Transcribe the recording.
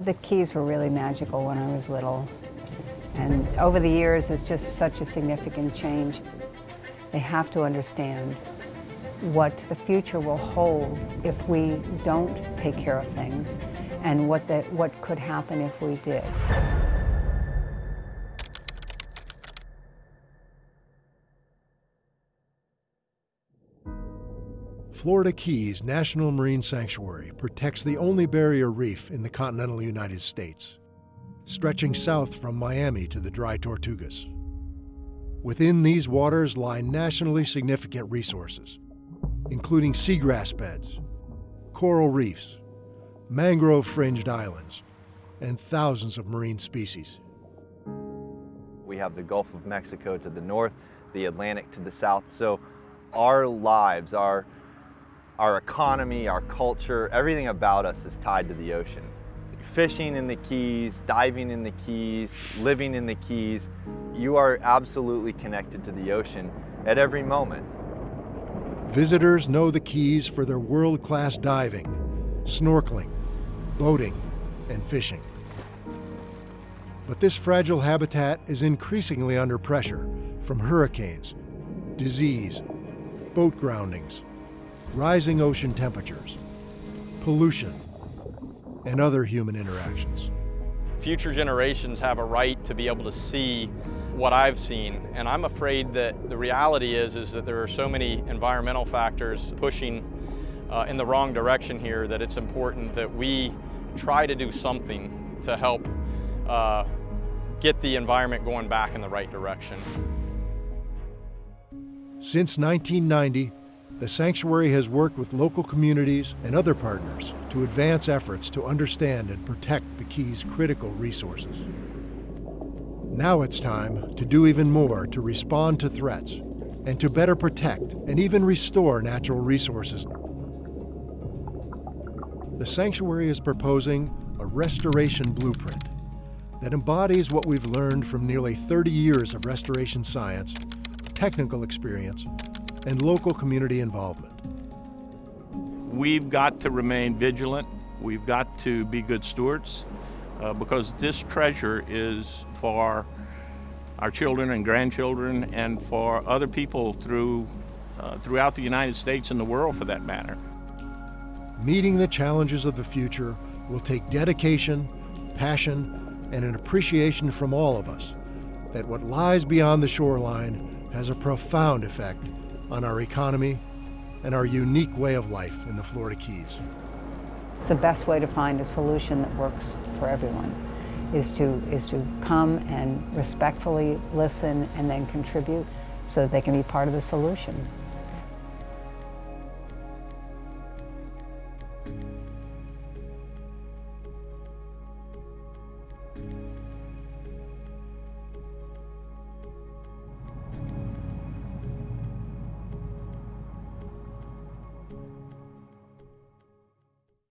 The Keys were really magical when I was little. And over the years, it's just such a significant change. They have to understand what the future will hold if we don't take care of things and what, the, what could happen if we did. Florida Keys National Marine Sanctuary protects the only barrier reef in the continental United States, stretching south from Miami to the Dry Tortugas. Within these waters lie nationally significant resources, including seagrass beds, coral reefs, mangrove-fringed islands, and thousands of marine species. We have the Gulf of Mexico to the north, the Atlantic to the south, so our lives, our our economy, our culture, everything about us is tied to the ocean. Fishing in the Keys, diving in the Keys, living in the Keys, you are absolutely connected to the ocean at every moment. Visitors know the Keys for their world-class diving, snorkeling, boating, and fishing. But this fragile habitat is increasingly under pressure from hurricanes, disease, boat groundings, rising ocean temperatures, pollution, and other human interactions. Future generations have a right to be able to see what I've seen, and I'm afraid that the reality is, is that there are so many environmental factors pushing uh, in the wrong direction here that it's important that we try to do something to help uh, get the environment going back in the right direction. Since 1990, the sanctuary has worked with local communities and other partners to advance efforts to understand and protect the Key's critical resources. Now it's time to do even more to respond to threats and to better protect and even restore natural resources. The sanctuary is proposing a restoration blueprint that embodies what we've learned from nearly 30 years of restoration science, technical experience, and local community involvement. We've got to remain vigilant. We've got to be good stewards uh, because this treasure is for our children and grandchildren and for other people through, uh, throughout the United States and the world for that matter. Meeting the challenges of the future will take dedication, passion, and an appreciation from all of us that what lies beyond the shoreline has a profound effect on our economy and our unique way of life in the Florida Keys. It's the best way to find a solution that works for everyone is to, is to come and respectfully listen and then contribute so that they can be part of the solution.